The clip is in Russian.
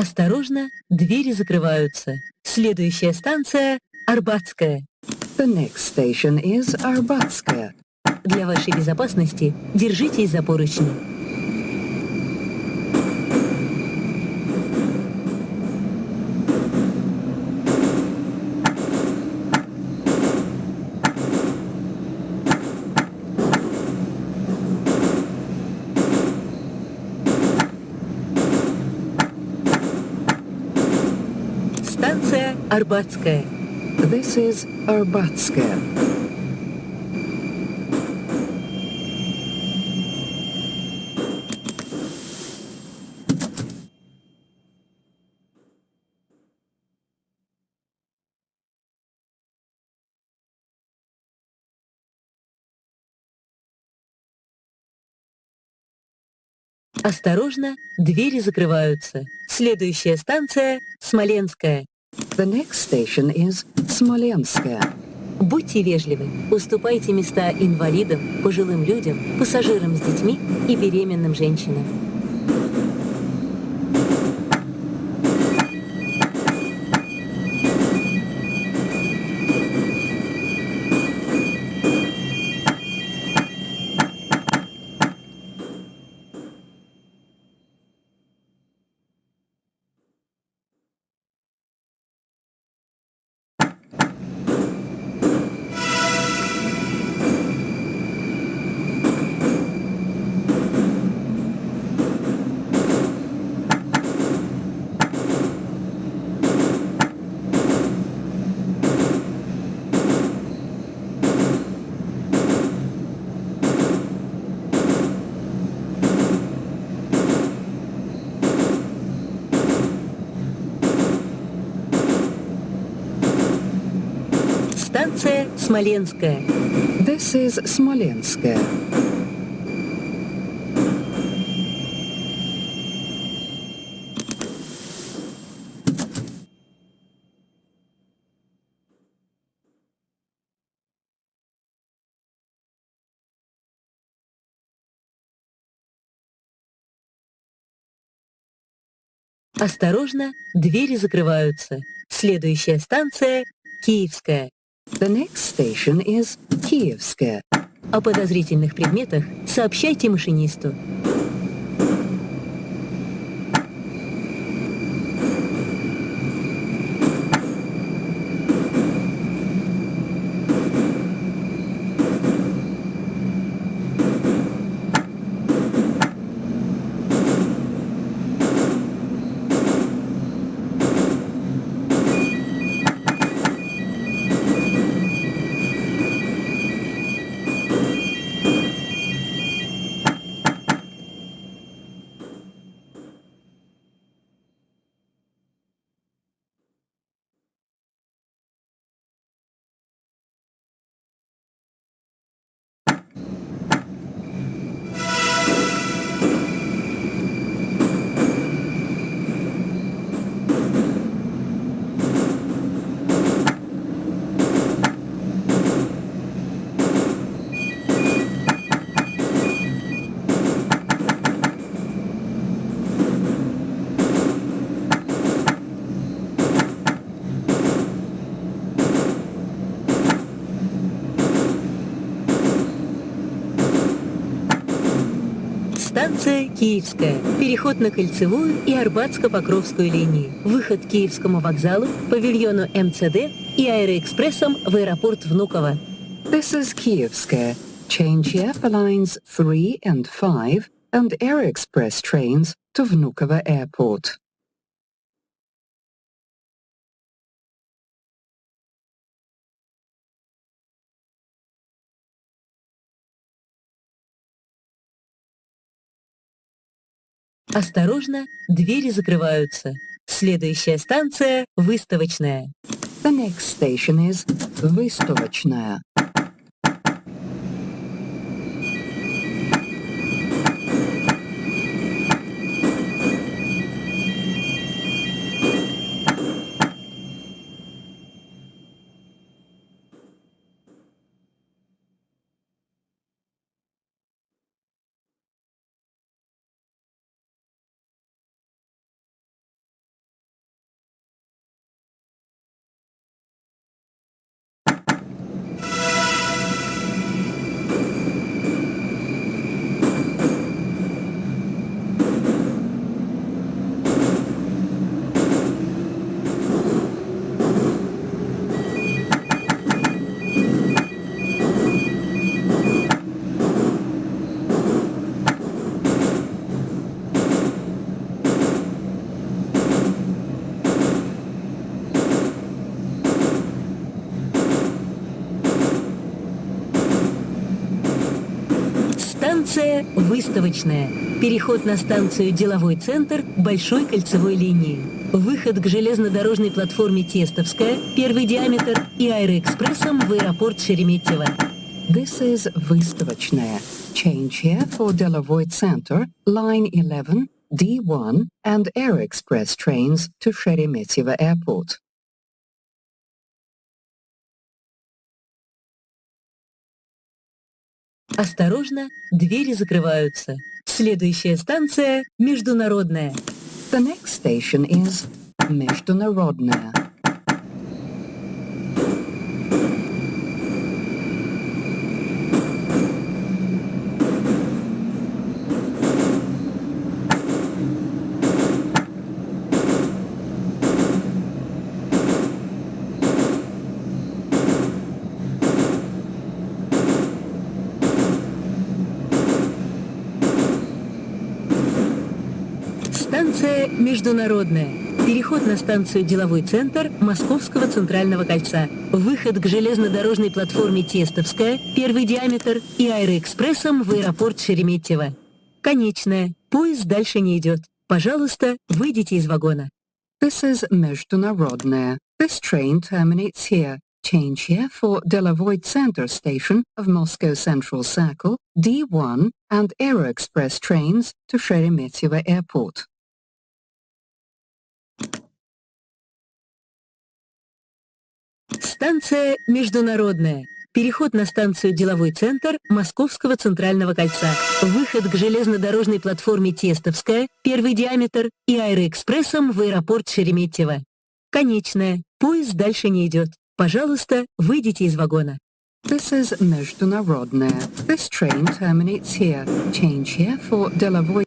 Осторожно, двери закрываются. Следующая станция — Арбатская. The next station is Arbatskaya. Для вашей безопасности держитесь за поручни. Станция Арбатская. This is Arbatskaya. Осторожно, двери закрываются. Следующая станция — Смоленская. The next station is Smolenskaya. Будьте вежливы, уступайте места инвалидам, пожилым людям, пассажирам с детьми и беременным женщинам. Станция Смоленская. This is Smolenskaya. Осторожно, двери закрываются. Следующая станция — Киевская. The next station is Kievskaya. О подозрительных предметах сообщайте машинисту. Станция Киевская. Переход на Кольцевую и Арбатско-Покровскую линии. Выход к Киевскому вокзалу, павильону МЦД и аэроэкспрессом в аэропорт Внуково. This is Kievskaya. Change here for lines 3 and 5 and Air Express trains to Vnukovo Airport. Осторожно, двери закрываются. Следующая станция — Выставочная. The next station is Vystovochная. Станция «Выставочная». Переход на станцию «Деловой центр» большой кольцевой линии. Выход к железнодорожной платформе «Тестовская», первый диаметр и аэроэкспрессом в аэропорт Шереметьево. This is Выставочная. Change here for Delovoy Center, line 11, D1 and Air Express trains to Sheremetyevo Airport. Осторожно, двери закрываются. Следующая станция «Международная». The next station is Международная. Станция «Международная». Переход на станцию «Деловой центр» Московского центрального кольца. Выход к железнодорожной платформе «Тестовская», первый диаметр и аэроэкспрессом в аэропорт Шереметьево. Конечная. Поезд дальше не идет. Пожалуйста, выйдите из вагона. This is Международная. This train terminates here. Change here for Delovoy Center station of Moscow Central Circle, D1 and Aeroexpress trains to Sheremetyevo Airport. Станция «Международная». Переход на станцию «Деловой центр» Московского центрального кольца. Выход к железнодорожной платформе «Тестовская», первый диаметр и аэроэкспрессом в аэропорт Шереметьево. Конечная. Поезд дальше не идет. Пожалуйста, выйдите из вагона. This is Международная. This train terminates here. Change here for Delovoy